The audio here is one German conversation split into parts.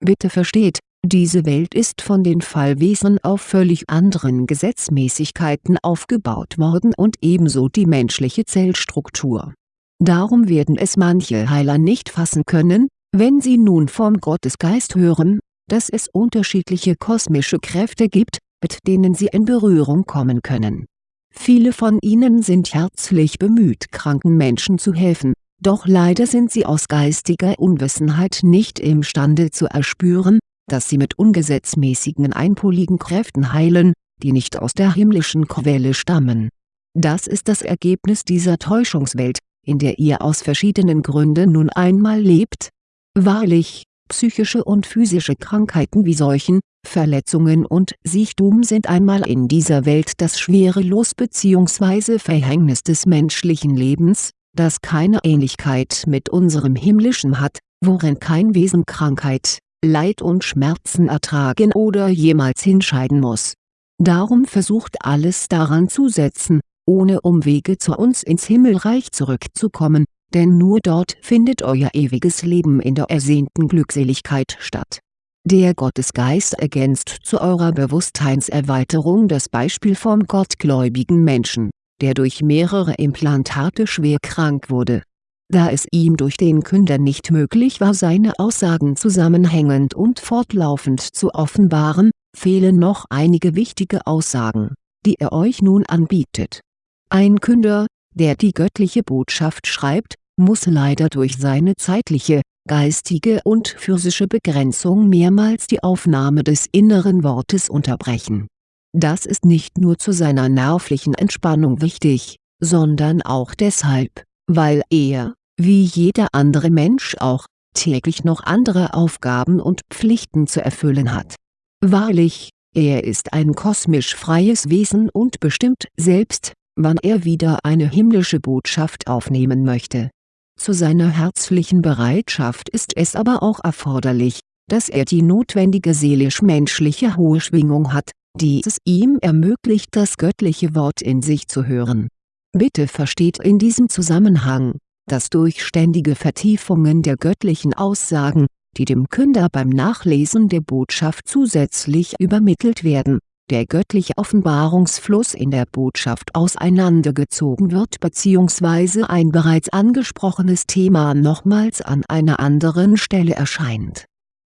Bitte versteht, diese Welt ist von den Fallwesen auf völlig anderen Gesetzmäßigkeiten aufgebaut worden und ebenso die menschliche Zellstruktur. Darum werden es manche Heiler nicht fassen können, wenn sie nun vom Gottesgeist hören, dass es unterschiedliche kosmische Kräfte gibt, mit denen sie in Berührung kommen können. Viele von ihnen sind herzlich bemüht kranken Menschen zu helfen, doch leider sind sie aus geistiger Unwissenheit nicht imstande zu erspüren, dass sie mit ungesetzmäßigen einpoligen Kräften heilen, die nicht aus der himmlischen Quelle stammen. Das ist das Ergebnis dieser Täuschungswelt, in der ihr aus verschiedenen Gründen nun einmal lebt. Wahrlich, psychische und physische Krankheiten wie Seuchen, Verletzungen und Siechtum sind einmal in dieser Welt das schwere Los bzw. Verhängnis des menschlichen Lebens, das keine Ähnlichkeit mit unserem himmlischen hat, worin kein Wesen Krankheit, Leid und Schmerzen ertragen oder jemals hinscheiden muss. Darum versucht alles daran zu setzen, ohne Umwege zu uns ins Himmelreich zurückzukommen, denn nur dort findet euer ewiges Leben in der ersehnten Glückseligkeit statt. Der Gottesgeist ergänzt zu eurer Bewusstseinserweiterung das Beispiel vom gottgläubigen Menschen, der durch mehrere Implantate schwer krank wurde da es ihm durch den Künder nicht möglich war seine Aussagen zusammenhängend und fortlaufend zu offenbaren, fehlen noch einige wichtige Aussagen, die er euch nun anbietet. Ein Künder, der die göttliche Botschaft schreibt, muss leider durch seine zeitliche, geistige und physische Begrenzung mehrmals die Aufnahme des inneren Wortes unterbrechen. Das ist nicht nur zu seiner nervlichen Entspannung wichtig, sondern auch deshalb, weil er, wie jeder andere Mensch auch, täglich noch andere Aufgaben und Pflichten zu erfüllen hat. Wahrlich, er ist ein kosmisch freies Wesen und bestimmt selbst, wann er wieder eine himmlische Botschaft aufnehmen möchte. Zu seiner herzlichen Bereitschaft ist es aber auch erforderlich, dass er die notwendige seelisch-menschliche hohe Schwingung hat, die es ihm ermöglicht das göttliche Wort in sich zu hören. Bitte versteht in diesem Zusammenhang, dass durch ständige Vertiefungen der göttlichen Aussagen, die dem Künder beim Nachlesen der Botschaft zusätzlich übermittelt werden, der göttliche Offenbarungsfluss in der Botschaft auseinandergezogen wird bzw. ein bereits angesprochenes Thema nochmals an einer anderen Stelle erscheint.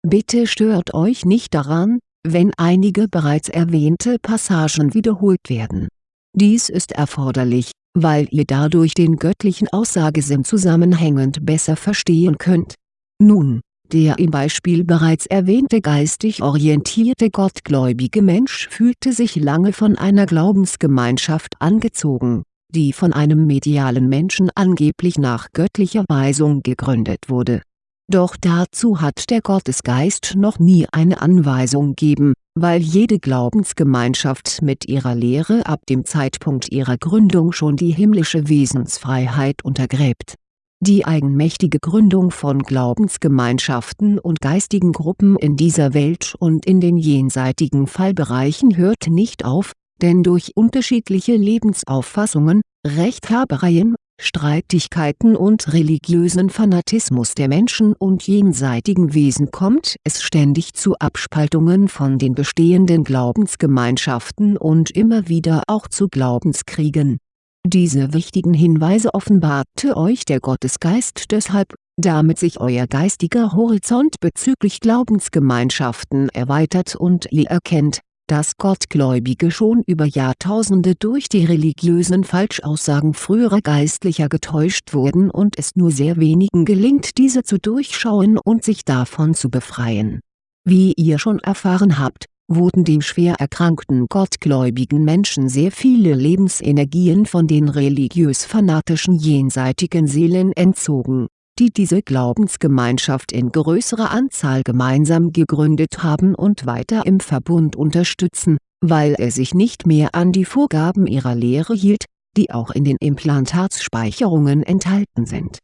Bitte stört euch nicht daran, wenn einige bereits erwähnte Passagen wiederholt werden. Dies ist erforderlich, weil ihr dadurch den göttlichen Aussagesinn zusammenhängend besser verstehen könnt. Nun, der im Beispiel bereits erwähnte geistig orientierte gottgläubige Mensch fühlte sich lange von einer Glaubensgemeinschaft angezogen, die von einem medialen Menschen angeblich nach göttlicher Weisung gegründet wurde doch dazu hat der Gottesgeist noch nie eine Anweisung gegeben, weil jede Glaubensgemeinschaft mit ihrer Lehre ab dem Zeitpunkt ihrer Gründung schon die himmlische Wesensfreiheit untergräbt. Die eigenmächtige Gründung von Glaubensgemeinschaften und geistigen Gruppen in dieser Welt und in den jenseitigen Fallbereichen hört nicht auf, denn durch unterschiedliche Lebensauffassungen, Rechthabereien Streitigkeiten und religiösen Fanatismus der Menschen und jenseitigen Wesen kommt es ständig zu Abspaltungen von den bestehenden Glaubensgemeinschaften und immer wieder auch zu Glaubenskriegen. Diese wichtigen Hinweise offenbarte euch der Gottesgeist deshalb, damit sich euer geistiger Horizont bezüglich Glaubensgemeinschaften erweitert und ihr erkennt, dass Gottgläubige schon über Jahrtausende durch die religiösen Falschaussagen früherer Geistlicher getäuscht wurden und es nur sehr wenigen gelingt diese zu durchschauen und sich davon zu befreien. Wie ihr schon erfahren habt, wurden dem schwer erkrankten gottgläubigen Menschen sehr viele Lebensenergien von den religiös-fanatischen jenseitigen Seelen entzogen die diese Glaubensgemeinschaft in größerer Anzahl gemeinsam gegründet haben und weiter im Verbund unterstützen, weil er sich nicht mehr an die Vorgaben ihrer Lehre hielt, die auch in den Implantatsspeicherungen enthalten sind.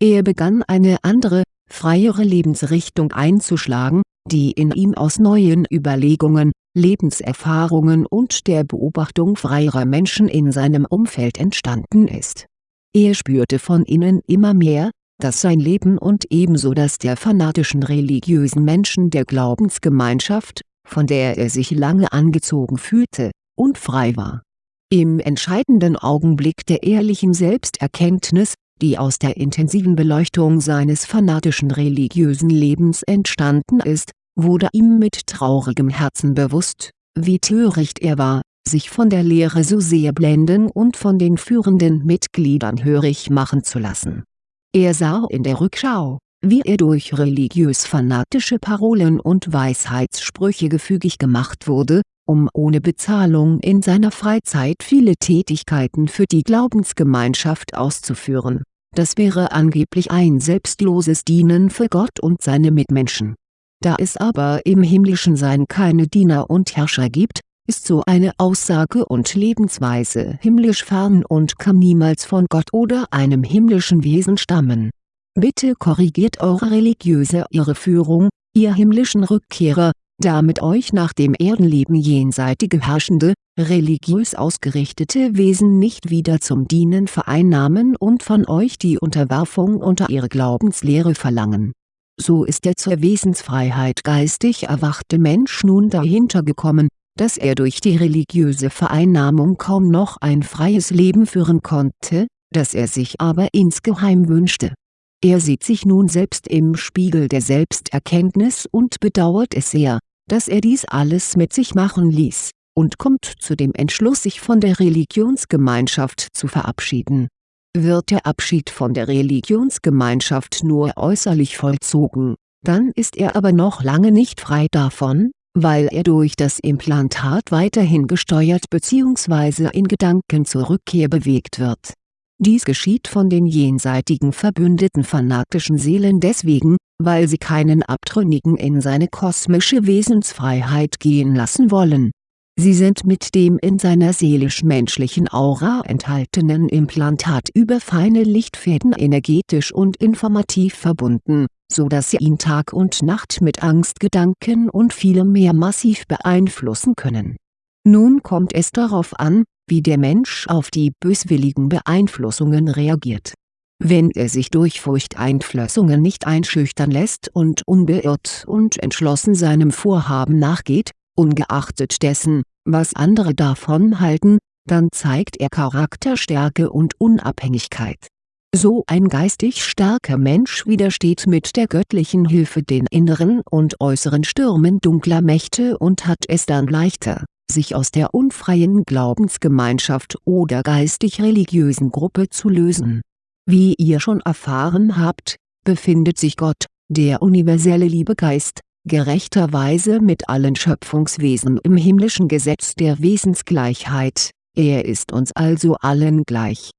Er begann eine andere, freiere Lebensrichtung einzuschlagen, die in ihm aus neuen Überlegungen, Lebenserfahrungen und der Beobachtung freierer Menschen in seinem Umfeld entstanden ist. Er spürte von innen immer mehr, dass sein Leben und ebenso das der fanatischen religiösen Menschen der Glaubensgemeinschaft, von der er sich lange angezogen fühlte, unfrei war. Im entscheidenden Augenblick der ehrlichen Selbsterkenntnis, die aus der intensiven Beleuchtung seines fanatischen religiösen Lebens entstanden ist, wurde ihm mit traurigem Herzen bewusst, wie töricht er war, sich von der Lehre so sehr blenden und von den führenden Mitgliedern hörig machen zu lassen. Er sah in der Rückschau, wie er durch religiös-fanatische Parolen und Weisheitssprüche gefügig gemacht wurde, um ohne Bezahlung in seiner Freizeit viele Tätigkeiten für die Glaubensgemeinschaft auszuführen, das wäre angeblich ein selbstloses Dienen für Gott und seine Mitmenschen. Da es aber im himmlischen Sein keine Diener und Herrscher gibt, ist so eine Aussage und Lebensweise himmlisch fern und kann niemals von Gott oder einem himmlischen Wesen stammen. Bitte korrigiert eure religiöse Irreführung, ihr himmlischen Rückkehrer, damit euch nach dem Erdenleben jenseitige herrschende, religiös ausgerichtete Wesen nicht wieder zum Dienen vereinnahmen und von euch die Unterwerfung unter ihre Glaubenslehre verlangen. So ist der zur Wesensfreiheit geistig erwachte Mensch nun dahinter gekommen, dass er durch die religiöse Vereinnahmung kaum noch ein freies Leben führen konnte, das er sich aber insgeheim wünschte. Er sieht sich nun selbst im Spiegel der Selbsterkenntnis und bedauert es sehr, dass er dies alles mit sich machen ließ, und kommt zu dem Entschluss sich von der Religionsgemeinschaft zu verabschieden. Wird der Abschied von der Religionsgemeinschaft nur äußerlich vollzogen, dann ist er aber noch lange nicht frei davon, weil er durch das Implantat weiterhin gesteuert bzw. in Gedanken zur Rückkehr bewegt wird. Dies geschieht von den jenseitigen verbündeten fanatischen Seelen deswegen, weil sie keinen Abtrünnigen in seine kosmische Wesensfreiheit gehen lassen wollen. Sie sind mit dem in seiner seelisch-menschlichen Aura enthaltenen Implantat über feine Lichtfäden energetisch und informativ verbunden so dass sie ihn Tag und Nacht mit Angstgedanken und vielem mehr massiv beeinflussen können. Nun kommt es darauf an, wie der Mensch auf die böswilligen Beeinflussungen reagiert. Wenn er sich durch Furchteinflößungen nicht einschüchtern lässt und unbeirrt und entschlossen seinem Vorhaben nachgeht, ungeachtet dessen, was andere davon halten, dann zeigt er Charakterstärke und Unabhängigkeit so ein geistig starker Mensch widersteht mit der göttlichen Hilfe den inneren und äußeren Stürmen dunkler Mächte und hat es dann leichter, sich aus der unfreien Glaubensgemeinschaft oder geistig-religiösen Gruppe zu lösen. Wie ihr schon erfahren habt, befindet sich Gott, der universelle Liebegeist, gerechterweise mit allen Schöpfungswesen im himmlischen Gesetz der Wesensgleichheit, er ist uns also allen gleich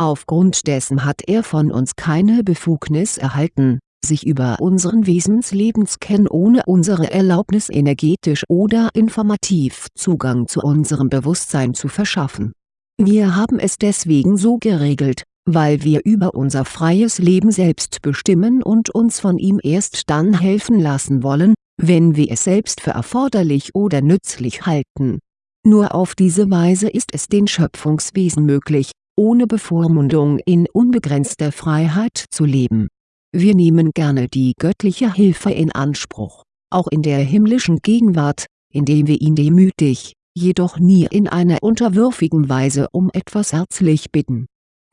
Aufgrund dessen hat er von uns keine Befugnis erhalten, sich über unseren Wesenslebenskenn ohne unsere Erlaubnis energetisch oder informativ Zugang zu unserem Bewusstsein zu verschaffen. Wir haben es deswegen so geregelt, weil wir über unser freies Leben selbst bestimmen und uns von ihm erst dann helfen lassen wollen, wenn wir es selbst für erforderlich oder nützlich halten. Nur auf diese Weise ist es den Schöpfungswesen möglich, ohne Bevormundung in unbegrenzter Freiheit zu leben. Wir nehmen gerne die göttliche Hilfe in Anspruch, auch in der himmlischen Gegenwart, indem wir ihn demütig, jedoch nie in einer unterwürfigen Weise um etwas herzlich bitten.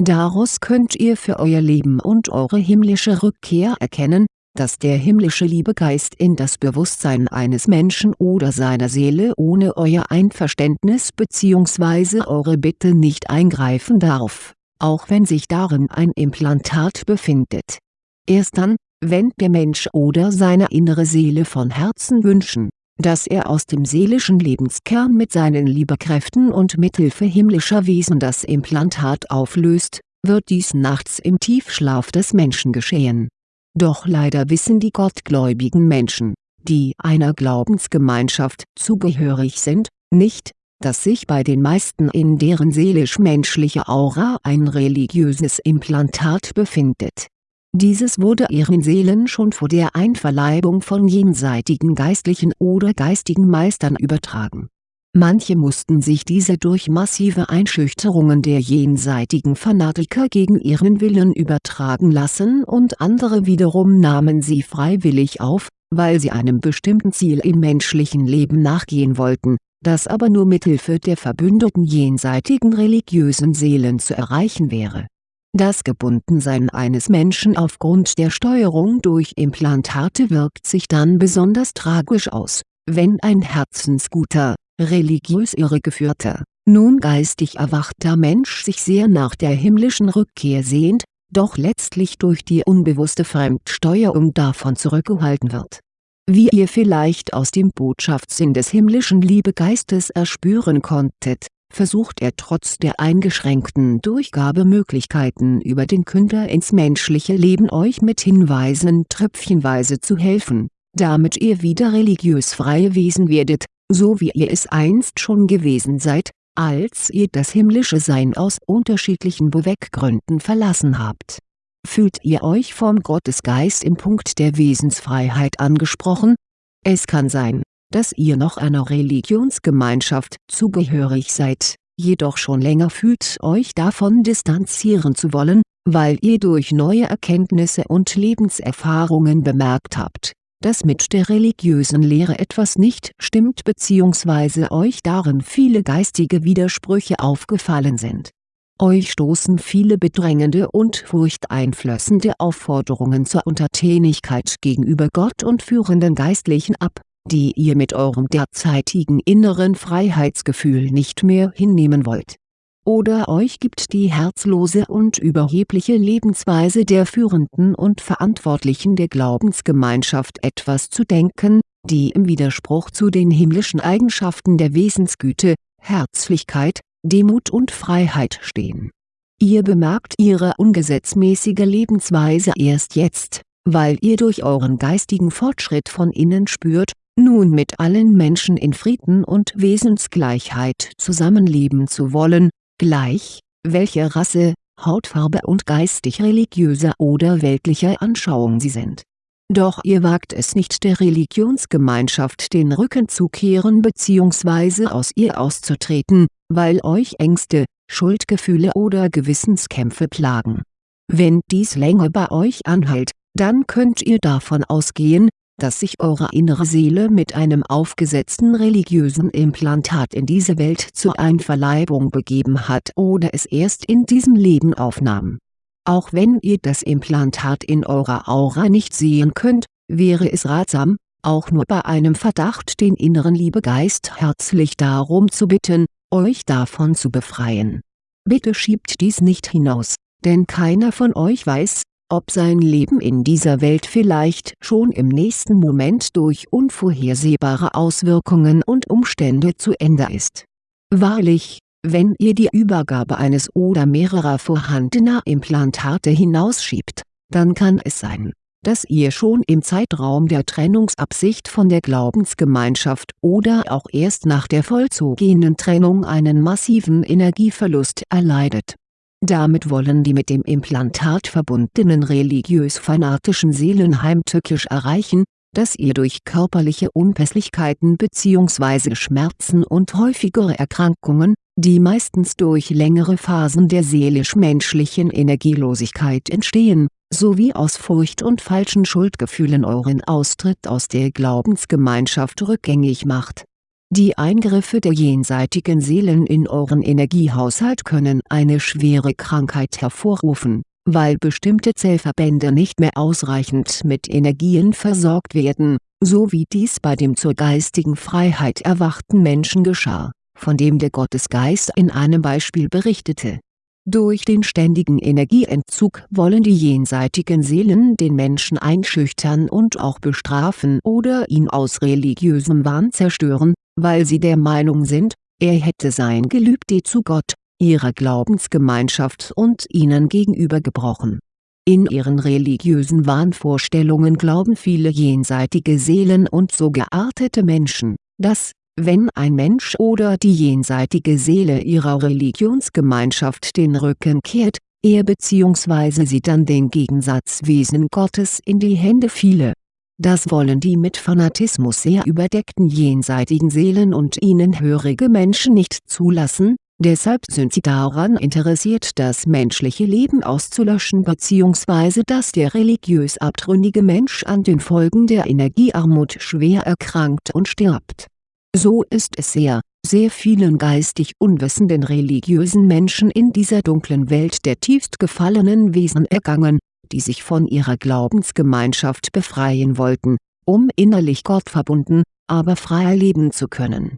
Daraus könnt ihr für euer Leben und eure himmlische Rückkehr erkennen, dass der himmlische Liebegeist in das Bewusstsein eines Menschen oder seiner Seele ohne euer Einverständnis bzw. eure Bitte nicht eingreifen darf, auch wenn sich darin ein Implantat befindet. Erst dann, wenn der Mensch oder seine innere Seele von Herzen wünschen, dass er aus dem seelischen Lebenskern mit seinen Liebekräften und mithilfe himmlischer Wesen das Implantat auflöst, wird dies nachts im Tiefschlaf des Menschen geschehen doch leider wissen die gottgläubigen Menschen, die einer Glaubensgemeinschaft zugehörig sind, nicht, dass sich bei den meisten in deren seelisch-menschliche Aura ein religiöses Implantat befindet. Dieses wurde ihren Seelen schon vor der Einverleibung von jenseitigen geistlichen oder geistigen Meistern übertragen. Manche mussten sich diese durch massive Einschüchterungen der jenseitigen Fanatiker gegen ihren Willen übertragen lassen und andere wiederum nahmen sie freiwillig auf, weil sie einem bestimmten Ziel im menschlichen Leben nachgehen wollten, das aber nur mithilfe der verbündeten jenseitigen religiösen Seelen zu erreichen wäre. Das Gebundensein eines Menschen aufgrund der Steuerung durch Implantate wirkt sich dann besonders tragisch aus, wenn ein herzensguter religiös irregeführter, nun geistig erwachter Mensch sich sehr nach der himmlischen Rückkehr sehnt, doch letztlich durch die unbewusste Fremdsteuerung davon zurückgehalten wird. Wie ihr vielleicht aus dem Botschaftssinn des himmlischen Liebegeistes erspüren konntet, versucht er trotz der eingeschränkten Durchgabemöglichkeiten über den Künder ins menschliche Leben euch mit Hinweisen tröpfchenweise zu helfen, damit ihr wieder religiös freie Wesen werdet, so wie ihr es einst schon gewesen seid, als ihr das himmlische Sein aus unterschiedlichen Beweggründen verlassen habt. Fühlt ihr euch vom Gottesgeist im Punkt der Wesensfreiheit angesprochen? Es kann sein, dass ihr noch einer Religionsgemeinschaft zugehörig seid, jedoch schon länger fühlt euch davon distanzieren zu wollen, weil ihr durch neue Erkenntnisse und Lebenserfahrungen bemerkt habt dass mit der religiösen Lehre etwas nicht stimmt bzw. euch darin viele geistige Widersprüche aufgefallen sind. Euch stoßen viele bedrängende und furchteinflößende Aufforderungen zur Untertänigkeit gegenüber Gott und führenden Geistlichen ab, die ihr mit eurem derzeitigen inneren Freiheitsgefühl nicht mehr hinnehmen wollt oder euch gibt die herzlose und überhebliche Lebensweise der Führenden und Verantwortlichen der Glaubensgemeinschaft etwas zu denken, die im Widerspruch zu den himmlischen Eigenschaften der Wesensgüte, Herzlichkeit, Demut und Freiheit stehen. Ihr bemerkt ihre ungesetzmäßige Lebensweise erst jetzt, weil ihr durch euren geistigen Fortschritt von innen spürt, nun mit allen Menschen in Frieden und Wesensgleichheit zusammenleben zu wollen, gleich, welche Rasse, Hautfarbe und geistig-religiöser oder weltlicher Anschauung sie sind. Doch ihr wagt es nicht der Religionsgemeinschaft den Rücken zu kehren bzw. aus ihr auszutreten, weil euch Ängste, Schuldgefühle oder Gewissenskämpfe plagen. Wenn dies länger bei euch anhält, dann könnt ihr davon ausgehen, dass sich eure innere Seele mit einem aufgesetzten religiösen Implantat in diese Welt zur Einverleibung begeben hat oder es erst in diesem Leben aufnahm. Auch wenn ihr das Implantat in eurer Aura nicht sehen könnt, wäre es ratsam, auch nur bei einem Verdacht den inneren Liebegeist herzlich darum zu bitten, euch davon zu befreien. Bitte schiebt dies nicht hinaus, denn keiner von euch weiß, ob sein Leben in dieser Welt vielleicht schon im nächsten Moment durch unvorhersehbare Auswirkungen und Umstände zu Ende ist. Wahrlich, wenn ihr die Übergabe eines oder mehrerer vorhandener Implantate hinausschiebt, dann kann es sein, dass ihr schon im Zeitraum der Trennungsabsicht von der Glaubensgemeinschaft oder auch erst nach der vollzogenen Trennung einen massiven Energieverlust erleidet damit wollen die mit dem Implantat verbundenen religiös-fanatischen Seelen heimtückisch erreichen, dass ihr durch körperliche Unpässlichkeiten bzw. Schmerzen und häufigere Erkrankungen, die meistens durch längere Phasen der seelisch-menschlichen Energielosigkeit entstehen, sowie aus Furcht und falschen Schuldgefühlen euren Austritt aus der Glaubensgemeinschaft rückgängig macht die Eingriffe der jenseitigen Seelen in euren Energiehaushalt können eine schwere Krankheit hervorrufen, weil bestimmte Zellverbände nicht mehr ausreichend mit Energien versorgt werden, so wie dies bei dem zur geistigen Freiheit erwachten Menschen geschah, von dem der Gottesgeist in einem Beispiel berichtete. Durch den ständigen Energieentzug wollen die jenseitigen Seelen den Menschen einschüchtern und auch bestrafen oder ihn aus religiösem Wahn zerstören, weil sie der Meinung sind, er hätte sein Gelübde zu Gott, ihrer Glaubensgemeinschaft und ihnen gegenüber gebrochen. In ihren religiösen Wahnvorstellungen glauben viele jenseitige Seelen und so geartete Menschen, dass, wenn ein Mensch oder die jenseitige Seele ihrer Religionsgemeinschaft den Rücken kehrt, er bzw. sie dann den Gegensatzwesen Gottes in die Hände fiele Das wollen die mit Fanatismus sehr überdeckten jenseitigen Seelen und ihnen hörige Menschen nicht zulassen, deshalb sind sie daran interessiert das menschliche Leben auszulöschen bzw. dass der religiös abtrünnige Mensch an den Folgen der Energiearmut schwer erkrankt und stirbt. So ist es sehr, sehr vielen geistig unwissenden religiösen Menschen in dieser dunklen Welt der tiefst gefallenen Wesen ergangen die sich von ihrer Glaubensgemeinschaft befreien wollten, um innerlich gottverbunden, aber frei leben zu können.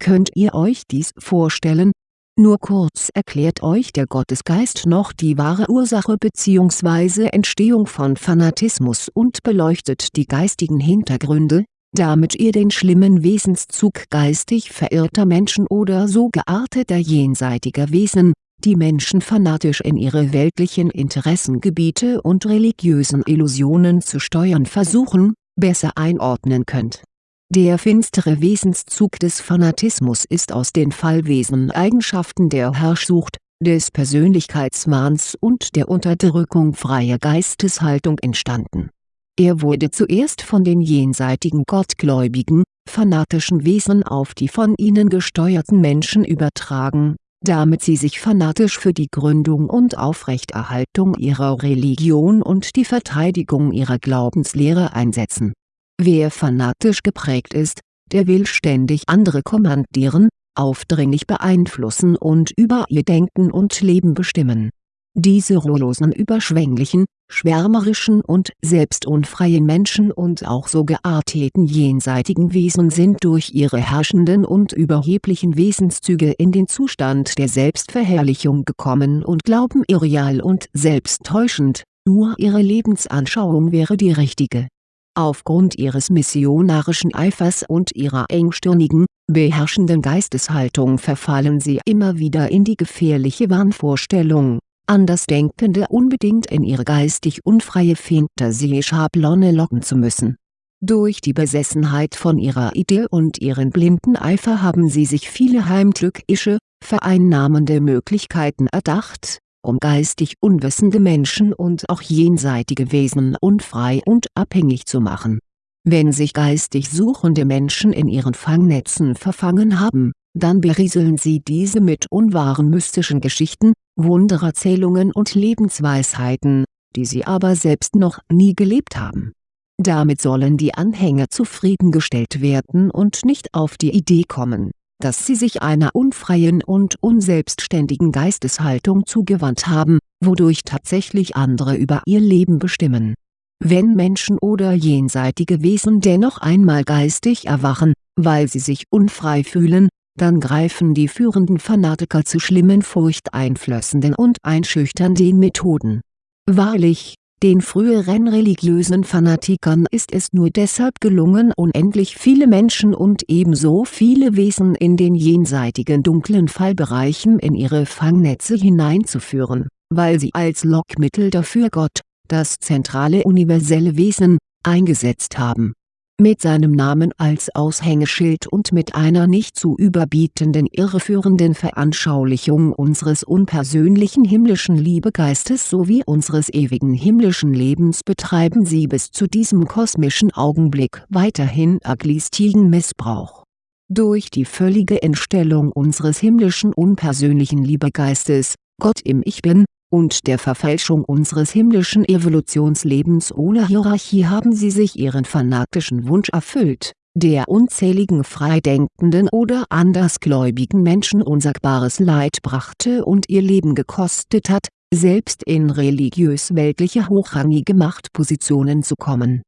Könnt ihr euch dies vorstellen? Nur kurz erklärt euch der Gottesgeist noch die wahre Ursache bzw. Entstehung von Fanatismus und beleuchtet die geistigen Hintergründe, damit ihr den schlimmen Wesenszug geistig verirrter Menschen oder so gearteter jenseitiger Wesen, die Menschen fanatisch in ihre weltlichen Interessengebiete und religiösen Illusionen zu steuern versuchen, besser einordnen könnt. Der finstere Wesenszug des Fanatismus ist aus den Fallwesen-Eigenschaften der Herrschsucht, des Persönlichkeitswahns und der Unterdrückung freier Geisteshaltung entstanden. Er wurde zuerst von den jenseitigen gottgläubigen, fanatischen Wesen auf die von ihnen gesteuerten Menschen übertragen damit sie sich fanatisch für die Gründung und Aufrechterhaltung ihrer Religion und die Verteidigung ihrer Glaubenslehre einsetzen. Wer fanatisch geprägt ist, der will ständig andere kommandieren, aufdringlich beeinflussen und über ihr Denken und Leben bestimmen diese ruhelosen überschwänglichen, schwärmerischen und selbstunfreien Menschen und auch so gearteten jenseitigen Wesen sind durch ihre herrschenden und überheblichen Wesenszüge in den Zustand der Selbstverherrlichung gekommen und glauben irreal und selbsttäuschend, nur ihre Lebensanschauung wäre die richtige. Aufgrund ihres missionarischen Eifers und ihrer engstirnigen, beherrschenden Geisteshaltung verfallen sie immer wieder in die gefährliche Wahnvorstellung Andersdenkende unbedingt in ihre geistig unfreie Fantasie-Schablone locken zu müssen. Durch die Besessenheit von ihrer Idee und ihren blinden Eifer haben sie sich viele heimtückische, vereinnahmende Möglichkeiten erdacht, um geistig unwissende Menschen und auch jenseitige Wesen unfrei und abhängig zu machen. Wenn sich geistig suchende Menschen in ihren Fangnetzen verfangen haben, dann berieseln sie diese mit unwahren mystischen Geschichten, Wundererzählungen und Lebensweisheiten, die sie aber selbst noch nie gelebt haben. Damit sollen die Anhänger zufriedengestellt werden und nicht auf die Idee kommen, dass sie sich einer unfreien und unselbstständigen Geisteshaltung zugewandt haben, wodurch tatsächlich andere über ihr Leben bestimmen. Wenn Menschen oder jenseitige Wesen dennoch einmal geistig erwachen, weil sie sich unfrei fühlen, dann greifen die führenden Fanatiker zu schlimmen furchteinflößenden und einschüchternden Methoden. Wahrlich, den früheren religiösen Fanatikern ist es nur deshalb gelungen unendlich viele Menschen und ebenso viele Wesen in den jenseitigen dunklen Fallbereichen in ihre Fangnetze hineinzuführen, weil sie als Lockmittel dafür Gott, das zentrale universelle Wesen, eingesetzt haben mit seinem Namen als Aushängeschild und mit einer nicht zu überbietenden irreführenden Veranschaulichung unseres unpersönlichen himmlischen Liebegeistes sowie unseres ewigen himmlischen Lebens betreiben sie bis zu diesem kosmischen Augenblick weiterhin aglistigen Missbrauch. Durch die völlige Entstellung unseres himmlischen unpersönlichen Liebegeistes, Gott im Ich Bin, und der Verfälschung unseres himmlischen Evolutionslebens ohne Hierarchie haben sie sich ihren fanatischen Wunsch erfüllt, der unzähligen freidenkenden oder andersgläubigen Menschen unsagbares Leid brachte und ihr Leben gekostet hat, selbst in religiös-weltliche hochrangige Machtpositionen zu kommen.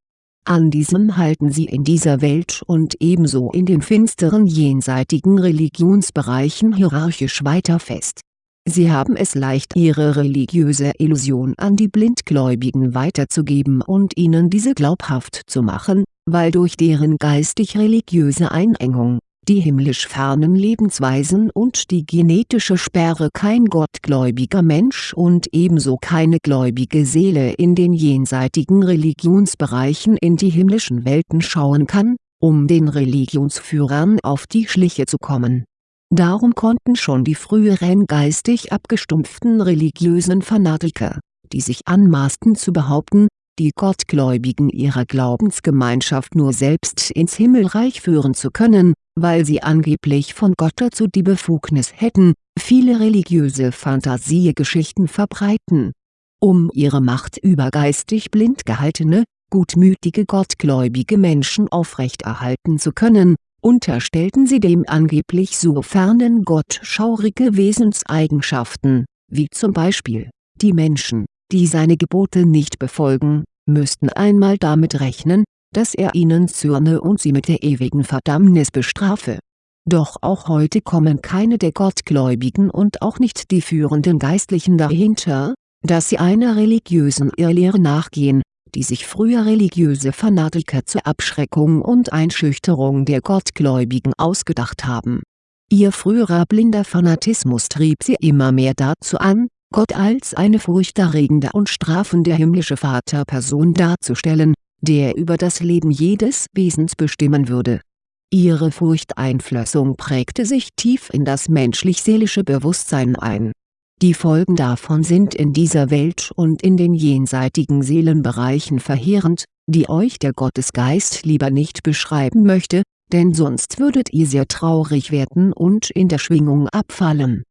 An diesem halten sie in dieser Welt und ebenso in den finsteren jenseitigen Religionsbereichen hierarchisch weiter fest Sie haben es leicht ihre religiöse Illusion an die Blindgläubigen weiterzugeben und ihnen diese glaubhaft zu machen, weil durch deren geistig-religiöse Einengung, die himmlisch fernen Lebensweisen und die genetische Sperre kein gottgläubiger Mensch und ebenso keine gläubige Seele in den jenseitigen Religionsbereichen in die himmlischen Welten schauen kann, um den Religionsführern auf die Schliche zu kommen Darum konnten schon die früheren geistig abgestumpften religiösen Fanatiker, die sich anmaßten zu behaupten, die Gottgläubigen ihrer Glaubensgemeinschaft nur selbst ins Himmelreich führen zu können, weil sie angeblich von Gott dazu die Befugnis hätten, viele religiöse Fantasiegeschichten verbreiten. Um ihre Macht über geistig blind gehaltene, gutmütige gottgläubige Menschen aufrechterhalten zu können, unterstellten sie dem angeblich so fernen Gott schaurige Wesenseigenschaften, wie zum Beispiel, die Menschen, die seine Gebote nicht befolgen, müssten einmal damit rechnen, dass er ihnen zürne und sie mit der ewigen Verdammnis bestrafe. Doch auch heute kommen keine der Gottgläubigen und auch nicht die führenden Geistlichen dahinter, dass sie einer religiösen Irrlehre nachgehen, die sich früher religiöse Fanatiker zur Abschreckung und Einschüchterung der Gottgläubigen ausgedacht haben. Ihr früherer blinder Fanatismus trieb sie immer mehr dazu an, Gott als eine furchterregende und strafende himmlische Vaterperson darzustellen, der über das Leben jedes Wesens bestimmen würde. Ihre Furchteinflößung prägte sich tief in das menschlich-seelische Bewusstsein ein. Die Folgen davon sind in dieser Welt und in den jenseitigen Seelenbereichen verheerend, die euch der Gottesgeist lieber nicht beschreiben möchte, denn sonst würdet ihr sehr traurig werden und in der Schwingung abfallen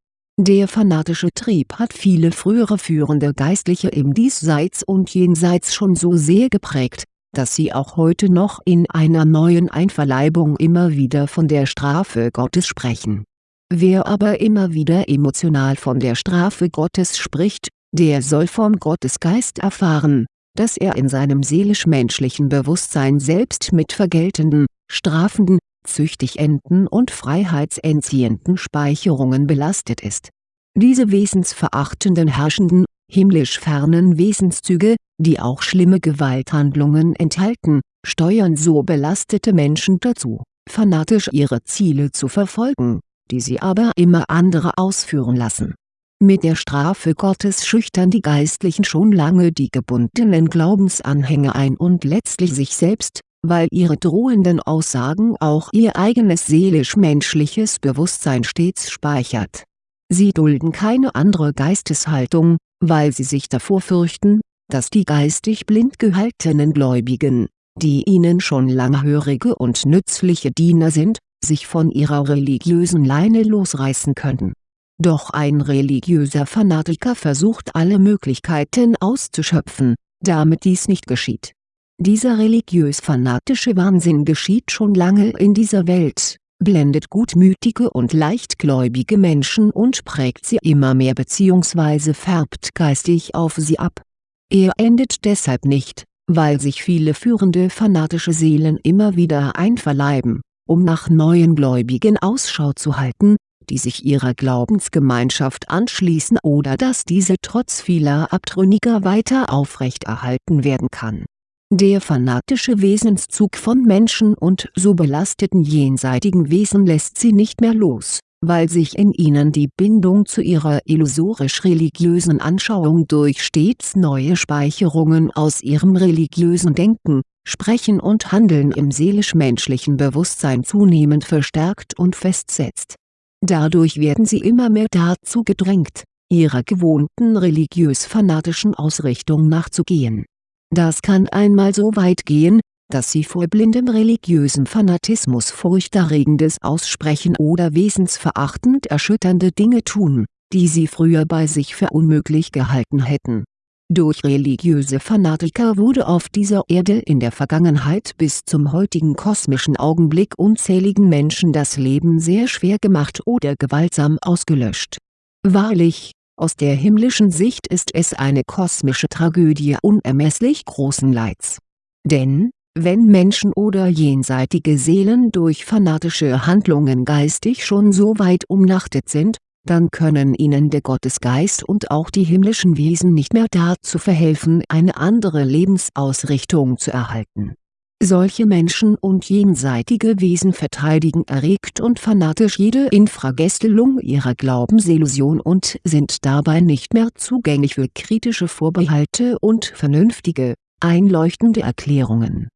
der fanatische Trieb hat viele frühere führende Geistliche im Diesseits und Jenseits schon so sehr geprägt, dass sie auch heute noch in einer neuen Einverleibung immer wieder von der Strafe Gottes sprechen. Wer aber immer wieder emotional von der Strafe Gottes spricht, der soll vom Gottesgeist erfahren, dass er in seinem seelisch-menschlichen Bewusstsein selbst mit vergeltenden, strafenden, züchtig enden und freiheitsentziehenden Speicherungen belastet ist. Diese wesensverachtenden herrschenden, himmlisch fernen Wesenszüge, die auch schlimme Gewalthandlungen enthalten, steuern so belastete Menschen dazu, fanatisch ihre Ziele zu verfolgen, die sie aber immer andere ausführen lassen. Mit der Strafe Gottes schüchtern die Geistlichen schon lange die gebundenen Glaubensanhänger ein und letztlich sich selbst, weil ihre drohenden Aussagen auch ihr eigenes seelisch-menschliches Bewusstsein stets speichert. Sie dulden keine andere Geisteshaltung, weil sie sich davor fürchten, dass die geistig blind gehaltenen Gläubigen, die ihnen schon langhörige und nützliche Diener sind, sich von ihrer religiösen Leine losreißen könnten. Doch ein religiöser Fanatiker versucht alle Möglichkeiten auszuschöpfen, damit dies nicht geschieht dieser religiös-fanatische Wahnsinn geschieht schon lange in dieser Welt, blendet gutmütige und leichtgläubige Menschen und prägt sie immer mehr bzw. färbt geistig auf sie ab. Er endet deshalb nicht, weil sich viele führende fanatische Seelen immer wieder einverleiben, um nach neuen Gläubigen Ausschau zu halten, die sich ihrer Glaubensgemeinschaft anschließen oder dass diese trotz vieler Abtrünniger weiter aufrechterhalten werden kann. Der fanatische Wesenszug von Menschen und so belasteten jenseitigen Wesen lässt sie nicht mehr los, weil sich in ihnen die Bindung zu ihrer illusorisch-religiösen Anschauung durch stets neue Speicherungen aus ihrem religiösen Denken, Sprechen und Handeln im seelisch-menschlichen Bewusstsein zunehmend verstärkt und festsetzt. Dadurch werden sie immer mehr dazu gedrängt, ihrer gewohnten religiös-fanatischen Ausrichtung nachzugehen das kann einmal so weit gehen, dass sie vor blindem religiösem Fanatismus furchterregendes aussprechen oder wesensverachtend erschütternde Dinge tun, die sie früher bei sich für unmöglich gehalten hätten. Durch religiöse Fanatiker wurde auf dieser Erde in der Vergangenheit bis zum heutigen kosmischen Augenblick unzähligen Menschen das Leben sehr schwer gemacht oder gewaltsam ausgelöscht. Wahrlich, aus der himmlischen Sicht ist es eine kosmische Tragödie unermesslich großen Leids. Denn, wenn Menschen oder jenseitige Seelen durch fanatische Handlungen geistig schon so weit umnachtet sind, dann können ihnen der Gottesgeist und auch die himmlischen Wesen nicht mehr dazu verhelfen eine andere Lebensausrichtung zu erhalten solche Menschen und jenseitige Wesen verteidigen erregt und fanatisch jede Infragestelung ihrer Glaubensillusion und sind dabei nicht mehr zugänglich für kritische Vorbehalte und vernünftige, einleuchtende Erklärungen.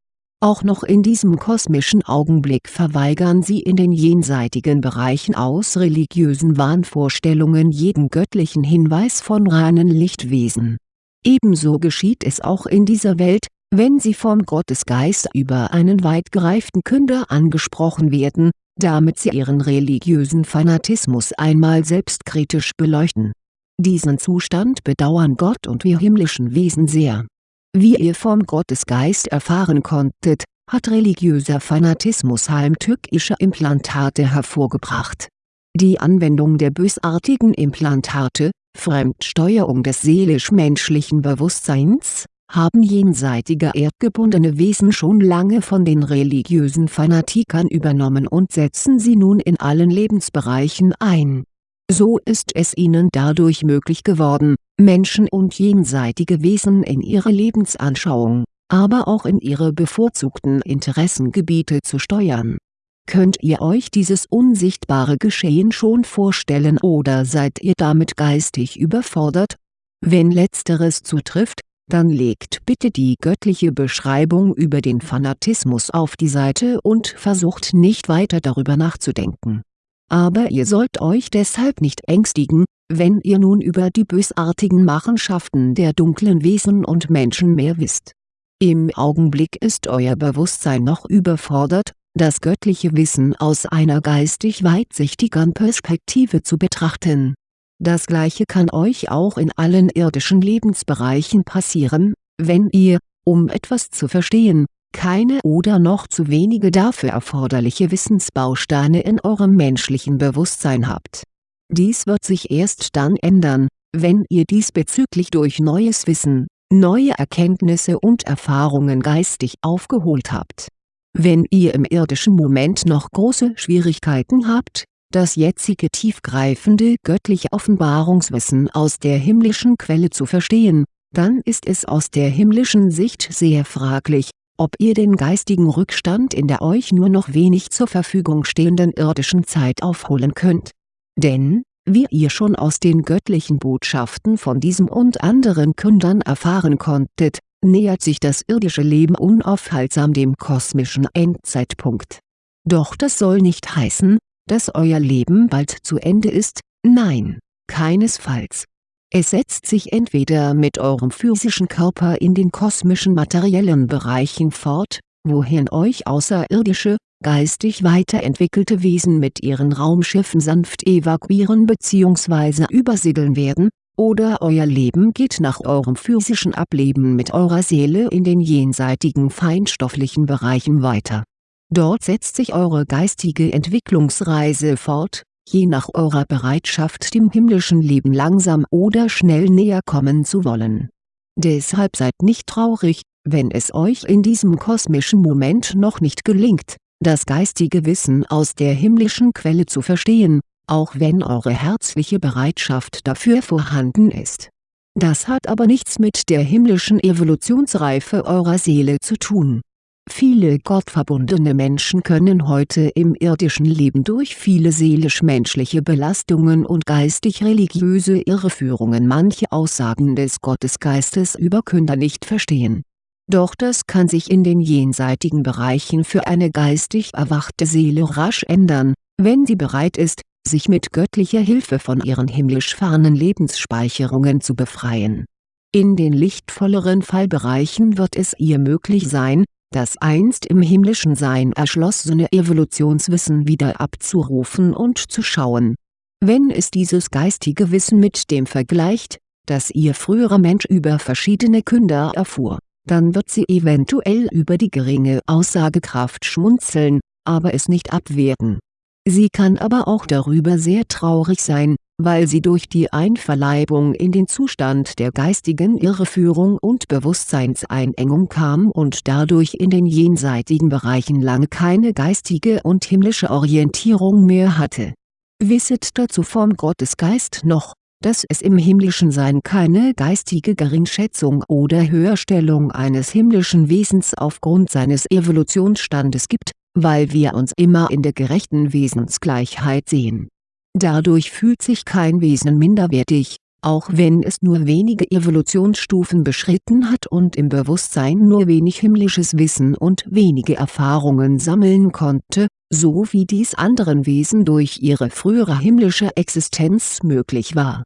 Auch noch in diesem kosmischen Augenblick verweigern sie in den jenseitigen Bereichen aus religiösen Wahnvorstellungen jeden göttlichen Hinweis von reinen Lichtwesen Ebenso geschieht es auch in dieser Welt, wenn Sie vom Gottesgeist über einen weit gereiften Künder angesprochen werden, damit Sie Ihren religiösen Fanatismus einmal selbstkritisch beleuchten. Diesen Zustand bedauern Gott und wir himmlischen Wesen sehr. Wie ihr vom Gottesgeist erfahren konntet, hat religiöser Fanatismus heimtückische Implantate hervorgebracht. Die Anwendung der bösartigen Implantate, Fremdsteuerung des seelisch-menschlichen Bewusstseins, haben jenseitige erdgebundene Wesen schon lange von den religiösen Fanatikern übernommen und setzen sie nun in allen Lebensbereichen ein. So ist es ihnen dadurch möglich geworden, Menschen und jenseitige Wesen in ihre Lebensanschauung, aber auch in ihre bevorzugten Interessengebiete zu steuern. Könnt ihr euch dieses unsichtbare Geschehen schon vorstellen oder seid ihr damit geistig überfordert? Wenn letzteres zutrifft, dann legt bitte die göttliche Beschreibung über den Fanatismus auf die Seite und versucht nicht weiter darüber nachzudenken. Aber ihr sollt euch deshalb nicht ängstigen, wenn ihr nun über die bösartigen Machenschaften der dunklen Wesen und Menschen mehr wisst. Im Augenblick ist euer Bewusstsein noch überfordert, das göttliche Wissen aus einer geistig weitsichtigeren Perspektive zu betrachten das Gleiche kann euch auch in allen irdischen Lebensbereichen passieren, wenn ihr, um etwas zu verstehen, keine oder noch zu wenige dafür erforderliche Wissensbausteine in eurem menschlichen Bewusstsein habt. Dies wird sich erst dann ändern, wenn ihr diesbezüglich durch neues Wissen, neue Erkenntnisse und Erfahrungen geistig aufgeholt habt. Wenn ihr im irdischen Moment noch große Schwierigkeiten habt, das jetzige tiefgreifende göttliche Offenbarungswissen aus der himmlischen Quelle zu verstehen, dann ist es aus der himmlischen Sicht sehr fraglich, ob ihr den geistigen Rückstand in der euch nur noch wenig zur Verfügung stehenden irdischen Zeit aufholen könnt. Denn, wie ihr schon aus den göttlichen Botschaften von diesem und anderen Kündern erfahren konntet, nähert sich das irdische Leben unaufhaltsam dem kosmischen Endzeitpunkt. Doch das soll nicht heißen, dass euer Leben bald zu Ende ist, nein, keinesfalls. Es setzt sich entweder mit eurem physischen Körper in den kosmischen materiellen Bereichen fort, wohin euch außerirdische, geistig weiterentwickelte Wesen mit ihren Raumschiffen sanft evakuieren bzw. übersiedeln werden, oder euer Leben geht nach eurem physischen Ableben mit eurer Seele in den jenseitigen feinstofflichen Bereichen weiter Dort setzt sich eure geistige Entwicklungsreise fort, je nach eurer Bereitschaft dem himmlischen Leben langsam oder schnell näher kommen zu wollen. Deshalb seid nicht traurig, wenn es euch in diesem kosmischen Moment noch nicht gelingt, das geistige Wissen aus der himmlischen Quelle zu verstehen, auch wenn eure herzliche Bereitschaft dafür vorhanden ist. Das hat aber nichts mit der himmlischen Evolutionsreife eurer Seele zu tun Viele gottverbundene Menschen können heute im irdischen Leben durch viele seelisch-menschliche Belastungen und geistig-religiöse Irreführungen manche Aussagen des Gottesgeistes über Künder nicht verstehen. Doch das kann sich in den jenseitigen Bereichen für eine geistig erwachte Seele rasch ändern, wenn sie bereit ist, sich mit göttlicher Hilfe von ihren himmlisch fernen Lebensspeicherungen zu befreien. In den lichtvolleren Fallbereichen wird es ihr möglich sein, das einst im himmlischen Sein erschlossene Evolutionswissen wieder abzurufen und zu schauen. Wenn es dieses geistige Wissen mit dem vergleicht, das ihr früherer Mensch über verschiedene Künder erfuhr, dann wird sie eventuell über die geringe Aussagekraft schmunzeln, aber es nicht abwerten. Sie kann aber auch darüber sehr traurig sein, weil sie durch die Einverleibung in den Zustand der geistigen Irreführung und Bewusstseinseinengung kam und dadurch in den jenseitigen Bereichen lange keine geistige und himmlische Orientierung mehr hatte. Wisset dazu vom Gottesgeist noch, dass es im himmlischen Sein keine geistige Geringschätzung oder Höherstellung eines himmlischen Wesens aufgrund seines Evolutionsstandes gibt, weil wir uns immer in der gerechten Wesensgleichheit sehen Dadurch fühlt sich kein Wesen minderwertig, auch wenn es nur wenige Evolutionsstufen beschritten hat und im Bewusstsein nur wenig himmlisches Wissen und wenige Erfahrungen sammeln konnte, so wie dies anderen Wesen durch ihre frühere himmlische Existenz möglich war.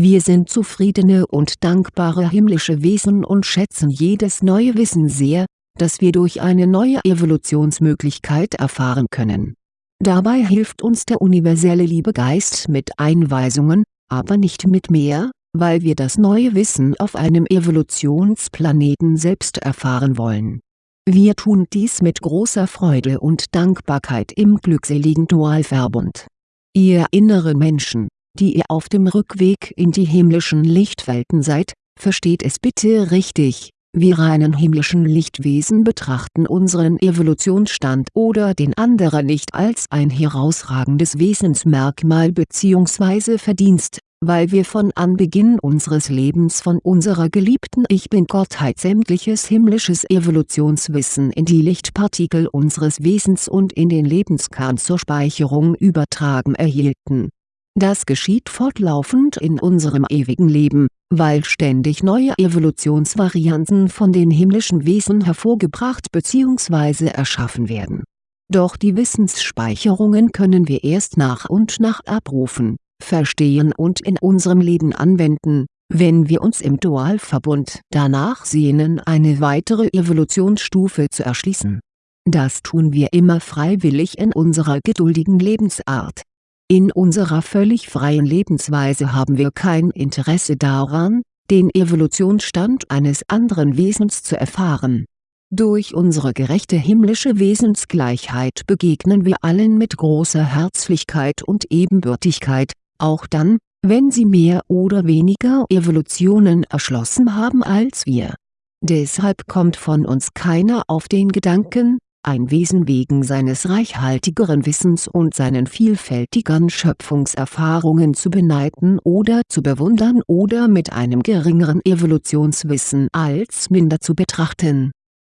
Wir sind zufriedene und dankbare himmlische Wesen und schätzen jedes neue Wissen sehr, das wir durch eine neue Evolutionsmöglichkeit erfahren können. Dabei hilft uns der universelle Liebegeist mit Einweisungen, aber nicht mit mehr, weil wir das neue Wissen auf einem Evolutionsplaneten selbst erfahren wollen. Wir tun dies mit großer Freude und Dankbarkeit im glückseligen Dualverbund. Ihr inneren Menschen, die ihr auf dem Rückweg in die himmlischen Lichtwelten seid, versteht es bitte richtig, wir reinen himmlischen Lichtwesen betrachten unseren Evolutionsstand oder den anderen nicht als ein herausragendes Wesensmerkmal bzw. Verdienst, weil wir von Anbeginn unseres Lebens von unserer geliebten Ich Bin-Gottheit sämtliches himmlisches Evolutionswissen in die Lichtpartikel unseres Wesens und in den Lebenskern zur Speicherung übertragen erhielten das geschieht fortlaufend in unserem ewigen Leben, weil ständig neue Evolutionsvarianten von den himmlischen Wesen hervorgebracht bzw. erschaffen werden. Doch die Wissensspeicherungen können wir erst nach und nach abrufen, verstehen und in unserem Leben anwenden, wenn wir uns im Dualverbund danach sehnen eine weitere Evolutionsstufe zu erschließen. Das tun wir immer freiwillig in unserer geduldigen Lebensart in unserer völlig freien Lebensweise haben wir kein Interesse daran, den Evolutionsstand eines anderen Wesens zu erfahren. Durch unsere gerechte himmlische Wesensgleichheit begegnen wir allen mit großer Herzlichkeit und Ebenbürtigkeit, auch dann, wenn sie mehr oder weniger Evolutionen erschlossen haben als wir. Deshalb kommt von uns keiner auf den Gedanken, ein Wesen wegen seines reichhaltigeren Wissens und seinen vielfältigeren Schöpfungserfahrungen zu beneiden oder zu bewundern oder mit einem geringeren Evolutionswissen als minder zu betrachten.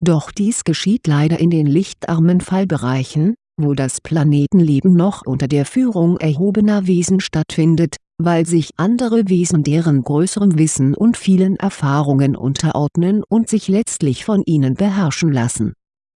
Doch dies geschieht leider in den lichtarmen Fallbereichen, wo das Planetenleben noch unter der Führung erhobener Wesen stattfindet, weil sich andere Wesen deren größerem Wissen und vielen Erfahrungen unterordnen und sich letztlich von ihnen beherrschen lassen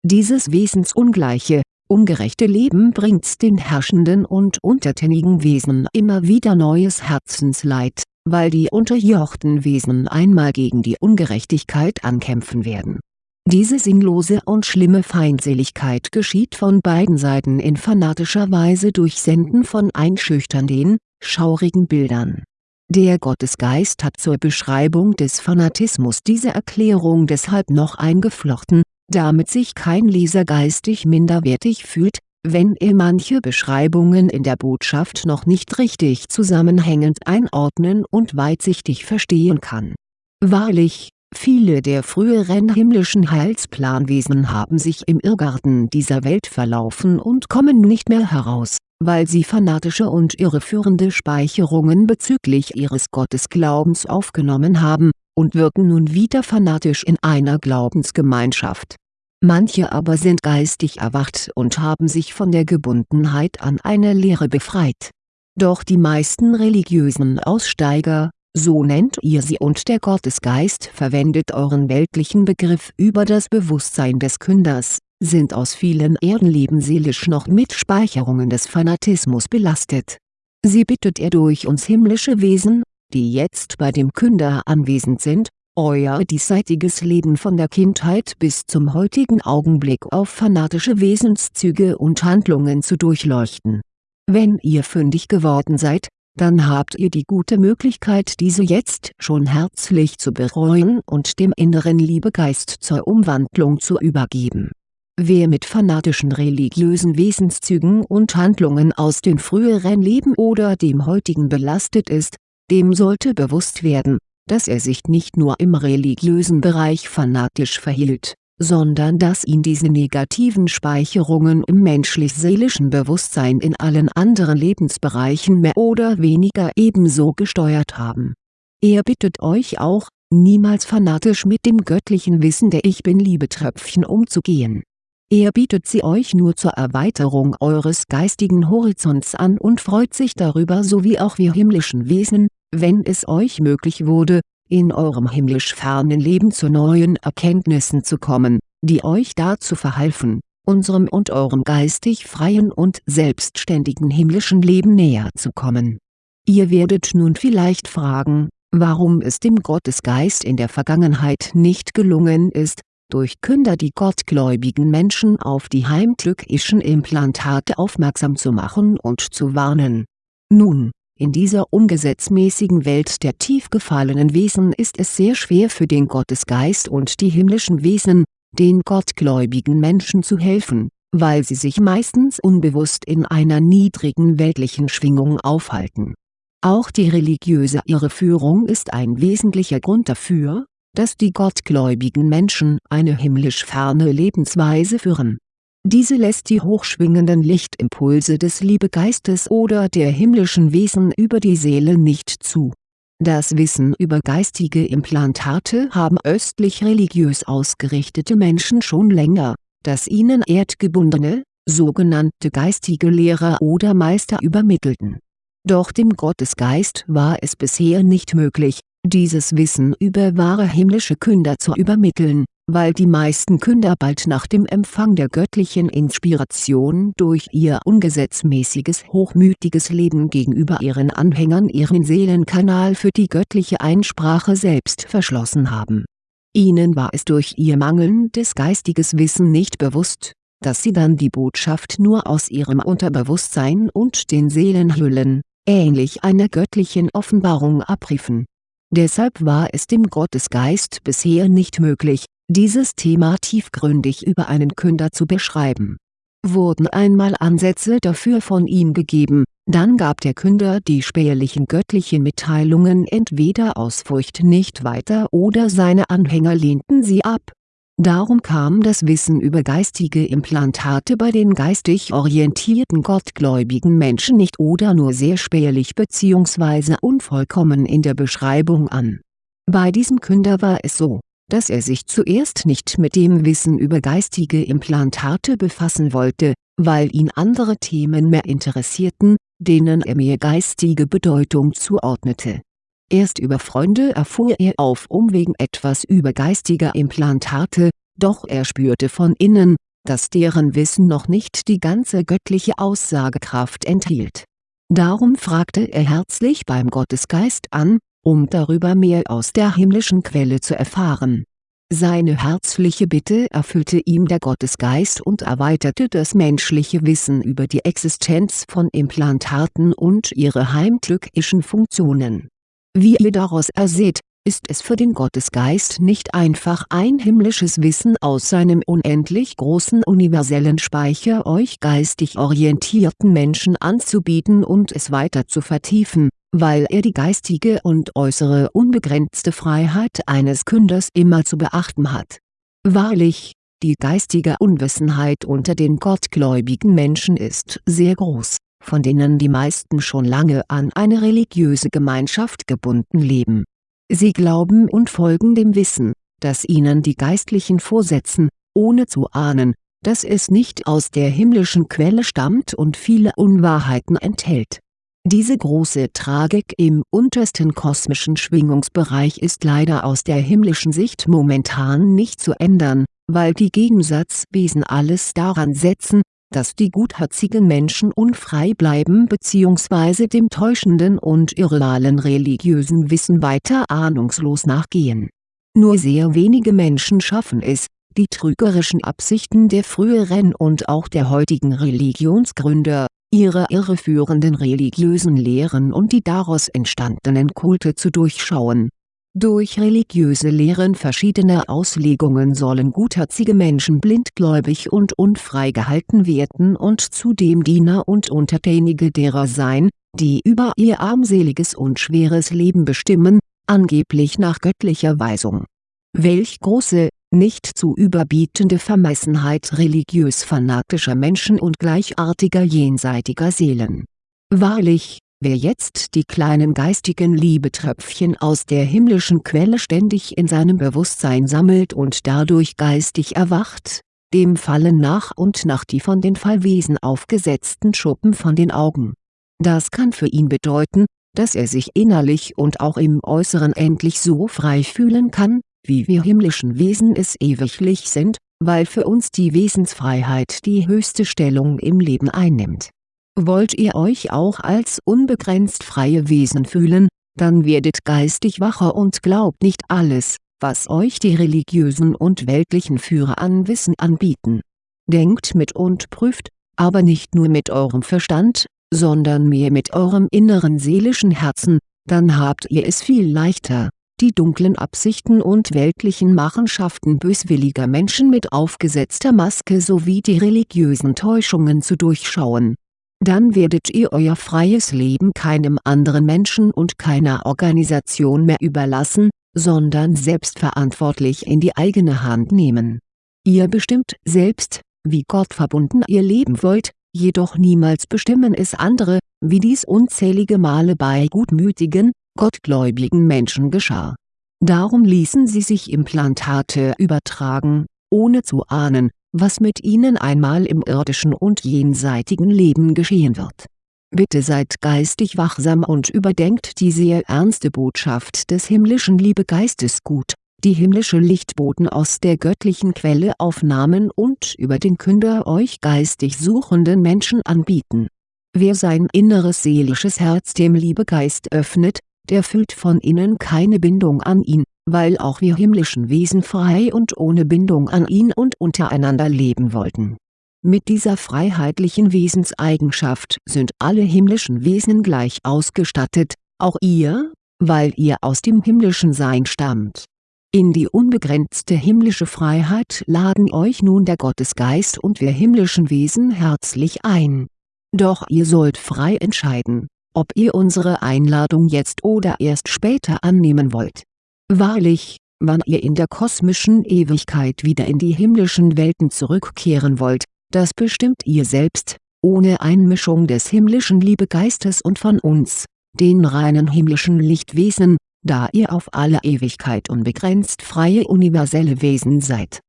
dieses wesensungleiche, ungerechte Leben bringt den herrschenden und untertänigen Wesen immer wieder neues Herzensleid, weil die unterjochten Wesen einmal gegen die Ungerechtigkeit ankämpfen werden. Diese sinnlose und schlimme Feindseligkeit geschieht von beiden Seiten in fanatischer Weise durch Senden von einschüchternden, schaurigen Bildern. Der Gottesgeist hat zur Beschreibung des Fanatismus diese Erklärung deshalb noch eingeflochten, damit sich kein Leser geistig minderwertig fühlt, wenn er manche Beschreibungen in der Botschaft noch nicht richtig zusammenhängend einordnen und weitsichtig verstehen kann. Wahrlich, viele der früheren himmlischen Heilsplanwesen haben sich im Irrgarten dieser Welt verlaufen und kommen nicht mehr heraus, weil sie fanatische und irreführende Speicherungen bezüglich ihres Gottesglaubens aufgenommen haben, und wirken nun wieder fanatisch in einer Glaubensgemeinschaft. Manche aber sind geistig erwacht und haben sich von der Gebundenheit an eine Lehre befreit. Doch die meisten religiösen Aussteiger, so nennt ihr sie und der Gottesgeist verwendet euren weltlichen Begriff über das Bewusstsein des Künders, sind aus vielen Erdenleben seelisch noch mit Speicherungen des Fanatismus belastet. Sie bittet er durch uns himmlische Wesen, die jetzt bei dem Künder anwesend sind, euer diesseitiges Leben von der Kindheit bis zum heutigen Augenblick auf fanatische Wesenszüge und Handlungen zu durchleuchten. Wenn ihr fündig geworden seid, dann habt ihr die gute Möglichkeit diese jetzt schon herzlich zu bereuen und dem inneren Liebegeist zur Umwandlung zu übergeben. Wer mit fanatischen religiösen Wesenszügen und Handlungen aus den früheren Leben oder dem heutigen belastet ist, dem sollte bewusst werden, dass er sich nicht nur im religiösen Bereich fanatisch verhielt, sondern dass ihn diese negativen Speicherungen im menschlich-seelischen Bewusstsein in allen anderen Lebensbereichen mehr oder weniger ebenso gesteuert haben. Er bittet euch auch, niemals fanatisch mit dem göttlichen Wissen der Ich Bin-Liebetröpfchen umzugehen. Er bietet sie euch nur zur Erweiterung eures geistigen Horizonts an und freut sich darüber so wie auch wir himmlischen Wesen, wenn es euch möglich wurde, in eurem himmlisch fernen Leben zu neuen Erkenntnissen zu kommen, die euch dazu verhalfen, unserem und eurem geistig freien und selbstständigen himmlischen Leben näher zu kommen. Ihr werdet nun vielleicht fragen, warum es dem Gottesgeist in der Vergangenheit nicht gelungen ist, durch Künder die gottgläubigen Menschen auf die heimtückischen Implantate aufmerksam zu machen und zu warnen. Nun, in dieser ungesetzmäßigen Welt der tief gefallenen Wesen ist es sehr schwer für den Gottesgeist und die himmlischen Wesen, den gottgläubigen Menschen zu helfen, weil sie sich meistens unbewusst in einer niedrigen weltlichen Schwingung aufhalten. Auch die religiöse Irreführung ist ein wesentlicher Grund dafür, dass die gottgläubigen Menschen eine himmlisch ferne Lebensweise führen. Diese lässt die hochschwingenden Lichtimpulse des Liebegeistes oder der himmlischen Wesen über die Seele nicht zu. Das Wissen über geistige Implantate haben östlich religiös ausgerichtete Menschen schon länger, das ihnen erdgebundene, sogenannte geistige Lehrer oder Meister übermittelten. Doch dem Gottesgeist war es bisher nicht möglich, dieses Wissen über wahre himmlische Künder zu übermitteln, weil die meisten Künder bald nach dem Empfang der göttlichen Inspiration durch ihr ungesetzmäßiges hochmütiges Leben gegenüber ihren Anhängern ihren Seelenkanal für die göttliche Einsprache selbst verschlossen haben. Ihnen war es durch ihr mangelndes geistiges Wissen nicht bewusst, dass sie dann die Botschaft nur aus ihrem Unterbewusstsein und den Seelenhüllen, ähnlich einer göttlichen Offenbarung abriefen Deshalb war es dem Gottesgeist bisher nicht möglich, dieses Thema tiefgründig über einen Künder zu beschreiben. Wurden einmal Ansätze dafür von ihm gegeben, dann gab der Künder die spärlichen göttlichen Mitteilungen entweder aus Furcht nicht weiter oder seine Anhänger lehnten sie ab Darum kam das Wissen über geistige Implantate bei den geistig orientierten gottgläubigen Menschen nicht oder nur sehr spärlich bzw. unvollkommen in der Beschreibung an. Bei diesem Künder war es so, dass er sich zuerst nicht mit dem Wissen über geistige Implantate befassen wollte, weil ihn andere Themen mehr interessierten, denen er mehr geistige Bedeutung zuordnete Erst über Freunde erfuhr er auf Umwegen etwas über geistige Implantate, doch er spürte von innen, dass deren Wissen noch nicht die ganze göttliche Aussagekraft enthielt. Darum fragte er herzlich beim Gottesgeist an, um darüber mehr aus der himmlischen Quelle zu erfahren. Seine herzliche Bitte erfüllte ihm der Gottesgeist und erweiterte das menschliche Wissen über die Existenz von Implantaten und ihre heimtückischen Funktionen wie ihr daraus erseht, ist es für den Gottesgeist nicht einfach ein himmlisches Wissen aus seinem unendlich großen universellen Speicher euch geistig orientierten Menschen anzubieten und es weiter zu vertiefen, weil er die geistige und äußere unbegrenzte Freiheit eines Künders immer zu beachten hat. Wahrlich, die geistige Unwissenheit unter den gottgläubigen Menschen ist sehr groß von denen die meisten schon lange an eine religiöse Gemeinschaft gebunden leben. Sie glauben und folgen dem Wissen, das ihnen die Geistlichen vorsetzen, ohne zu ahnen, dass es nicht aus der himmlischen Quelle stammt und viele Unwahrheiten enthält. Diese große Tragik im untersten kosmischen Schwingungsbereich ist leider aus der himmlischen Sicht momentan nicht zu ändern, weil die Gegensatzwesen alles daran setzen, dass die gutherzigen Menschen unfrei bleiben bzw. dem täuschenden und irrealen religiösen Wissen weiter ahnungslos nachgehen. Nur sehr wenige Menschen schaffen es, die trügerischen Absichten der früheren und auch der heutigen Religionsgründer, ihre irreführenden religiösen Lehren und die daraus entstandenen Kulte zu durchschauen durch religiöse Lehren verschiedener Auslegungen sollen gutherzige Menschen blindgläubig und unfrei gehalten werden und zudem Diener und Untertänige derer sein, die über ihr armseliges und schweres Leben bestimmen, angeblich nach göttlicher Weisung. Welch große, nicht zu überbietende Vermessenheit religiös-fanatischer Menschen und gleichartiger jenseitiger Seelen. Wahrlich, Wer jetzt die kleinen geistigen Liebetröpfchen aus der himmlischen Quelle ständig in seinem Bewusstsein sammelt und dadurch geistig erwacht, dem fallen nach und nach die von den Fallwesen aufgesetzten Schuppen von den Augen. Das kann für ihn bedeuten, dass er sich innerlich und auch im Äußeren endlich so frei fühlen kann, wie wir himmlischen Wesen es ewiglich sind, weil für uns die Wesensfreiheit die höchste Stellung im Leben einnimmt Wollt ihr euch auch als unbegrenzt freie Wesen fühlen, dann werdet geistig wacher und glaubt nicht alles, was euch die religiösen und weltlichen Führer an Wissen anbieten. Denkt mit und prüft, aber nicht nur mit eurem Verstand, sondern mehr mit eurem inneren seelischen Herzen, dann habt ihr es viel leichter, die dunklen Absichten und weltlichen Machenschaften böswilliger Menschen mit aufgesetzter Maske sowie die religiösen Täuschungen zu durchschauen. Dann werdet ihr euer freies Leben keinem anderen Menschen und keiner Organisation mehr überlassen, sondern selbstverantwortlich in die eigene Hand nehmen. Ihr bestimmt selbst, wie Gott verbunden ihr leben wollt, jedoch niemals bestimmen es andere, wie dies unzählige Male bei gutmütigen, gottgläubigen Menschen geschah. Darum ließen sie sich Implantate übertragen, ohne zu ahnen, was mit ihnen einmal im irdischen und jenseitigen Leben geschehen wird. Bitte seid geistig wachsam und überdenkt die sehr ernste Botschaft des himmlischen Liebegeistes gut, die himmlische Lichtboten aus der göttlichen Quelle aufnahmen und über den Künder euch geistig suchenden Menschen anbieten. Wer sein inneres seelisches Herz dem Liebegeist öffnet, der fühlt von innen keine Bindung an ihn, weil auch wir himmlischen Wesen frei und ohne Bindung an ihn und untereinander leben wollten. Mit dieser freiheitlichen Wesenseigenschaft sind alle himmlischen Wesen gleich ausgestattet, auch ihr, weil ihr aus dem himmlischen Sein stammt. In die unbegrenzte himmlische Freiheit laden euch nun der Gottesgeist und wir himmlischen Wesen herzlich ein. Doch ihr sollt frei entscheiden ob ihr unsere Einladung jetzt oder erst später annehmen wollt. Wahrlich, wann ihr in der kosmischen Ewigkeit wieder in die himmlischen Welten zurückkehren wollt, das bestimmt ihr selbst, ohne Einmischung des himmlischen Liebegeistes und von uns, den reinen himmlischen Lichtwesen, da ihr auf alle Ewigkeit unbegrenzt freie universelle Wesen seid